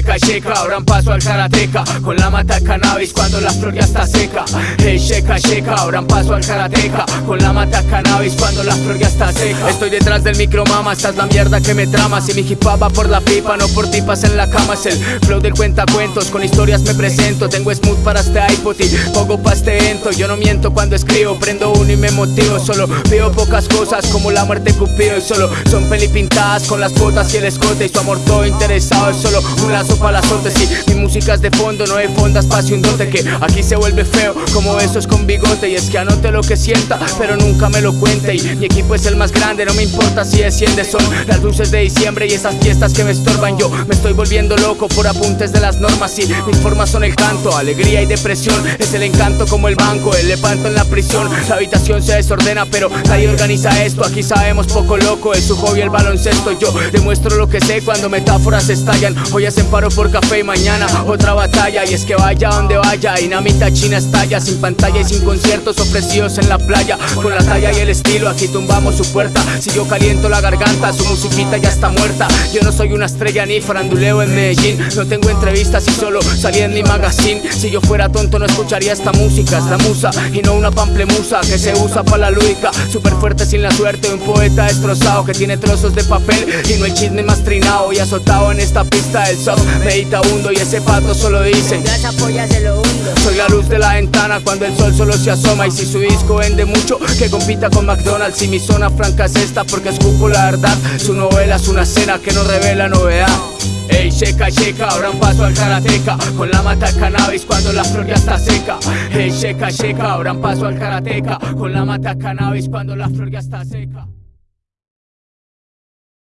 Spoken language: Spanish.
sheka, sheka, abran paso al karateca Con la mata cannabis cuando la flor ya está seca. Hey, sheka, sheka, abran paso al karateca Con la mata cannabis cuando la flor ya está seca. Estoy detrás del micro, mama, esta es la mierda que me trama. Si mi hip va por la pipa, no por tipas en la cama. Es el flow del cuentacuentos, con historias me presento. Tengo smooth para este iPod y poco pa' este ento. Yo no miento cuando escribo, prendo uno y me motivo. Solo veo pocas cosas como la muerte cupido. Y solo son peli pintadas con las botas y el escote. Y su amor todo interesado es solo un lazo para las Y mi música es de fondo, no hay fondas, pase un dote Que aquí se vuelve feo como esos con bigote. Y es que anote lo que sienta, pero nunca me lo cuente. Y mi equipo es el más grande, no me importa si desciende Son las luces de diciembre y esas fiestas que me estorban. Yo me estoy volviendo loco por apuntes de las normas Y mis formas son el canto, alegría y depresión. Es el encanto como el banco, el levanto en la prisión. La habitación se desordena, pero nadie organiza esto. Aquí sabemos poco loco, es su hobby el baloncesto. Yo demuestro lo que sé cuando metáforas estallan Hoy hacen paro por café y mañana. Otra batalla Y es que vaya donde vaya, dinamita china estalla Sin pantalla y sin conciertos ofrecidos en la playa. Con la talla y el estilo, aquí tumbamos su puerta. Si yo caliento la garganta, su musiquita ya está muerta. Yo no soy una estrella ni faranduleo en Medellín. No tengo entrevistas y solo salí en mi magazine. Si yo fuera tonto no escucharía esta música Es la musa. Y no una pamplemusa Que se usa para la lúdica. Súper fuerte sin la suerte Un poeta destrozado que tiene trozos de papel. Y no hay chisme más trinado y azotado en esta pista del soft Meditabundo y ese pato solo dice Gas apoya se lo hundo. soy la luz de la ventana cuando el sol solo se asoma. Y si su disco vende mucho, que compita con McDonald's. Y mi zona franca es esta porque escupo la verdad. Su novela es una escena que no revela novedad. Ey, checa, checa, abran paso al karateca. Con la mata cannabis cuando la flor ya está seca. Ey, checa, checa, abran paso al karateca. Con la mata cannabis cuando la flor ya está seca